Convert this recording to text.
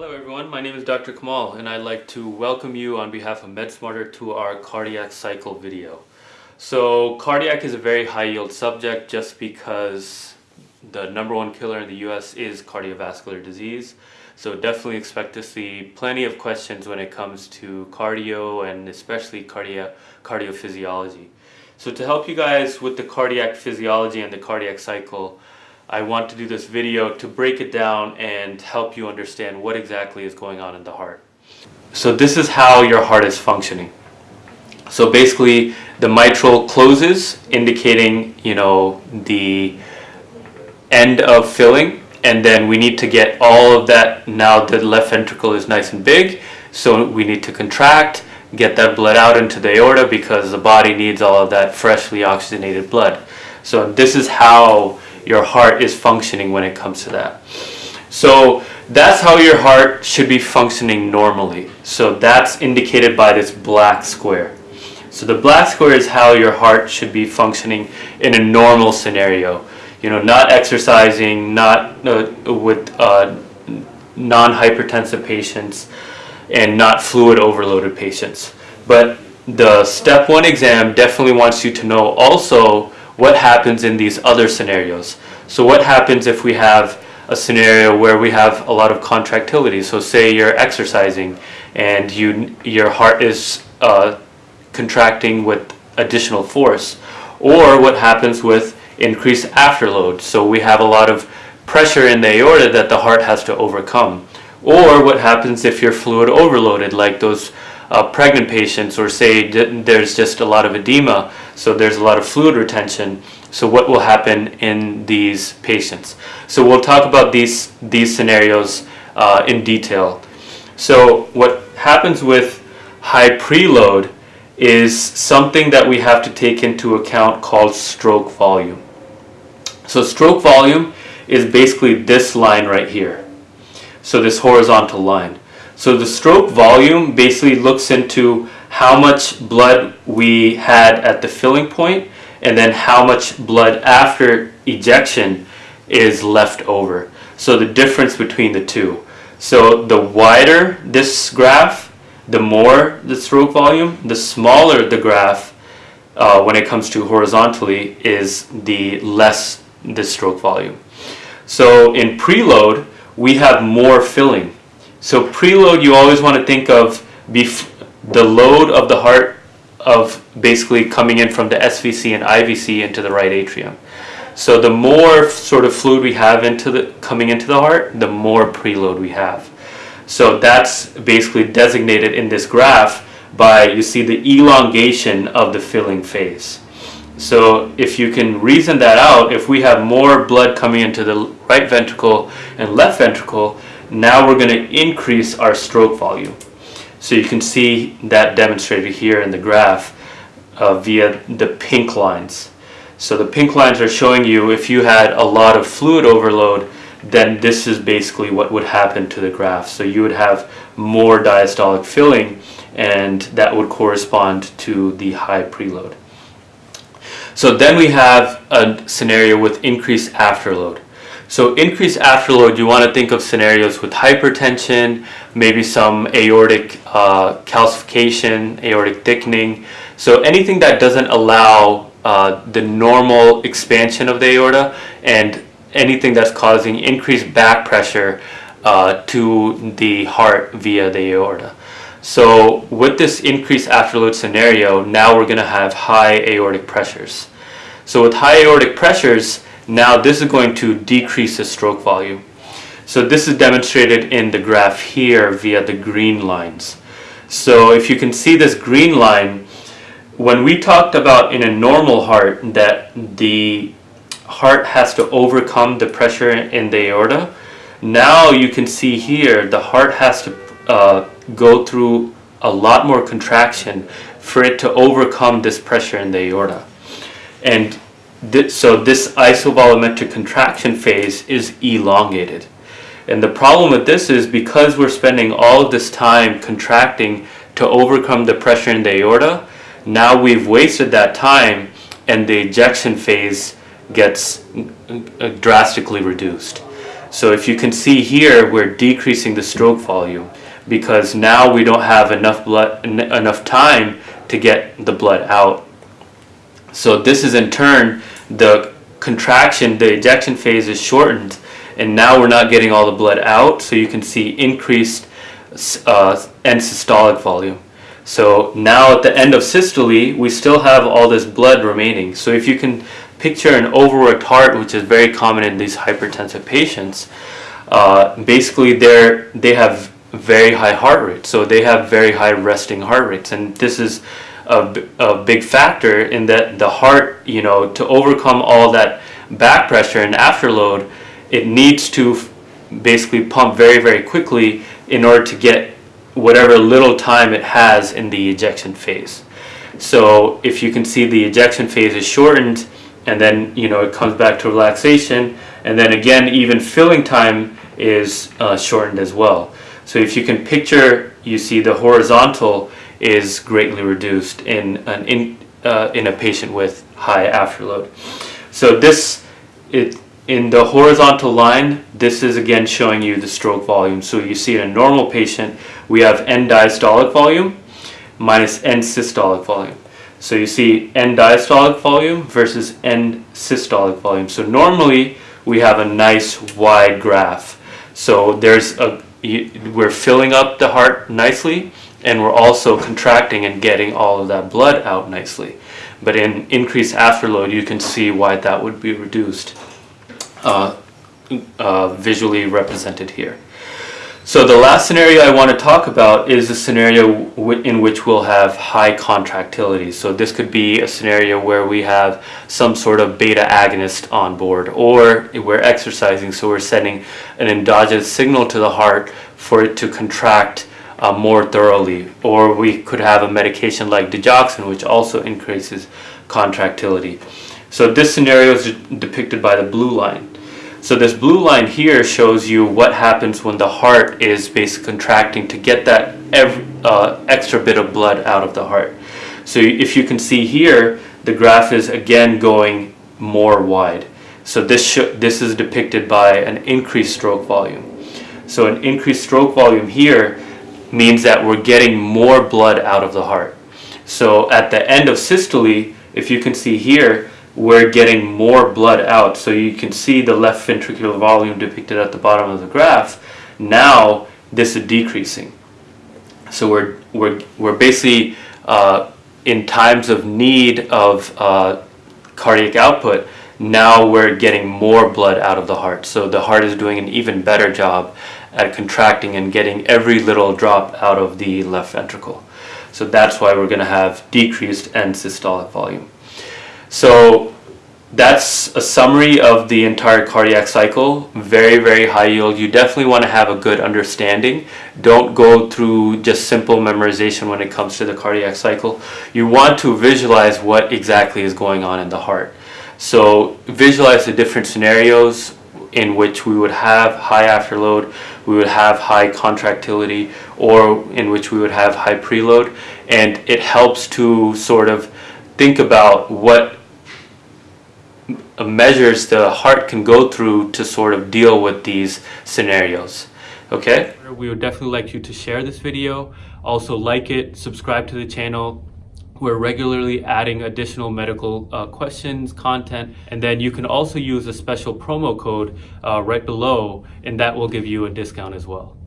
Hello everyone, my name is Dr. Kamal and I'd like to welcome you on behalf of MedSmarter to our cardiac cycle video. So cardiac is a very high yield subject just because the number one killer in the US is cardiovascular disease. So definitely expect to see plenty of questions when it comes to cardio and especially cardio cardiophysiology. So to help you guys with the cardiac physiology and the cardiac cycle, I want to do this video to break it down and help you understand what exactly is going on in the heart. So this is how your heart is functioning. So basically the mitral closes indicating you know the end of filling and then we need to get all of that now the left ventricle is nice and big so we need to contract get that blood out into the aorta because the body needs all of that freshly oxygenated blood so this is how your heart is functioning when it comes to that. So that's how your heart should be functioning normally. So that's indicated by this black square. So the black square is how your heart should be functioning in a normal scenario. You know, not exercising, not uh, with uh, non-hypertensive patients, and not fluid overloaded patients. But the step one exam definitely wants you to know also what happens in these other scenarios. So what happens if we have a scenario where we have a lot of contractility? So say you're exercising and you your heart is uh, contracting with additional force. Or what happens with increased afterload. So we have a lot of pressure in the aorta that the heart has to overcome. Or what happens if you're fluid overloaded like those uh, pregnant patients or say there's just a lot of edema so there's a lot of fluid retention. So what will happen in these patients? So we'll talk about these these scenarios uh, in detail. So what happens with high preload is something that we have to take into account called stroke volume. So stroke volume is basically this line right here. So this horizontal line so the stroke volume basically looks into how much blood we had at the filling point and then how much blood after ejection is left over. So the difference between the two. So the wider this graph, the more the stroke volume, the smaller the graph uh, when it comes to horizontally is the less the stroke volume. So in preload, we have more filling. So preload, you always want to think of the load of the heart of basically coming in from the SVC and IVC into the right atrium. So the more sort of fluid we have into the coming into the heart, the more preload we have. So that's basically designated in this graph by you see the elongation of the filling phase. So if you can reason that out, if we have more blood coming into the right ventricle and left ventricle, now we're going to increase our stroke volume. So you can see that demonstrated here in the graph uh, via the pink lines. So the pink lines are showing you if you had a lot of fluid overload, then this is basically what would happen to the graph. So you would have more diastolic filling and that would correspond to the high preload. So then we have a scenario with increased afterload. So increased afterload, you want to think of scenarios with hypertension, maybe some aortic uh, calcification, aortic thickening. So anything that doesn't allow uh, the normal expansion of the aorta and anything that's causing increased back pressure uh, to the heart via the aorta. So with this increased afterload scenario, now we're going to have high aortic pressures. So with high aortic pressures, now this is going to decrease the stroke volume. So this is demonstrated in the graph here via the green lines. So if you can see this green line, when we talked about in a normal heart that the heart has to overcome the pressure in the aorta, now you can see here the heart has to uh, go through a lot more contraction for it to overcome this pressure in the aorta. And So this isovolumetric contraction phase is elongated. And the problem with this is because we're spending all of this time contracting to overcome the pressure in the aorta, now we've wasted that time and the ejection phase gets uh, drastically reduced. So if you can see here, we're decreasing the stroke volume because now we don't have enough blood, enough time to get the blood out. So this is in turn the contraction, the ejection phase is shortened, and now we're not getting all the blood out. So you can see increased uh, end systolic volume. So now at the end of systole, we still have all this blood remaining. So if you can picture an overworked heart, which is very common in these hypertensive patients, uh, basically they're, they have very high heart rates. So they have very high resting heart rates. And this is a, a big factor in that the heart, you know, to overcome all that back pressure and afterload, it needs to basically pump very, very quickly in order to get whatever little time it has in the ejection phase. So if you can see the ejection phase is shortened and then you know it comes back to relaxation and then again even filling time is uh, shortened as well. So if you can picture you see the horizontal is greatly reduced in an in, uh, in a patient with high afterload. So this it in the horizontal line, this is again showing you the stroke volume. So you see in a normal patient, we have end diastolic volume minus end systolic volume. So you see end diastolic volume versus end systolic volume. So normally we have a nice wide graph. So there's a you, we're filling up the heart nicely and we're also contracting and getting all of that blood out nicely. But in increased afterload, you can see why that would be reduced uh, uh, visually represented here. So the last scenario I want to talk about is a scenario in which we'll have high contractility. So this could be a scenario where we have some sort of beta agonist on board or we're exercising so we're sending an endogenous signal to the heart for it to contract uh, more thoroughly or we could have a medication like digoxin which also increases contractility. So this scenario is depicted by the blue line. So this blue line here shows you what happens when the heart is basically contracting to get that every, uh, extra bit of blood out of the heart. So if you can see here, the graph is again going more wide. So this this is depicted by an increased stroke volume. So an increased stroke volume here means that we're getting more blood out of the heart. So at the end of systole, if you can see here, we're getting more blood out. So you can see the left ventricular volume depicted at the bottom of the graph. Now this is decreasing. So we're, we're, we're basically uh, in times of need of uh, cardiac output, now we're getting more blood out of the heart. So the heart is doing an even better job at contracting and getting every little drop out of the left ventricle. So that's why we're going to have decreased end systolic volume. So that's a summary of the entire cardiac cycle. Very, very high yield. You definitely want to have a good understanding. Don't go through just simple memorization when it comes to the cardiac cycle. You want to visualize what exactly is going on in the heart. So visualize the different scenarios in which we would have high afterload, we would have high contractility, or in which we would have high preload. And it helps to sort of think about what measures the heart can go through to sort of deal with these scenarios. Okay? We would definitely like you to share this video. Also like it, subscribe to the channel. We're regularly adding additional medical uh, questions, content, and then you can also use a special promo code uh, right below, and that will give you a discount as well.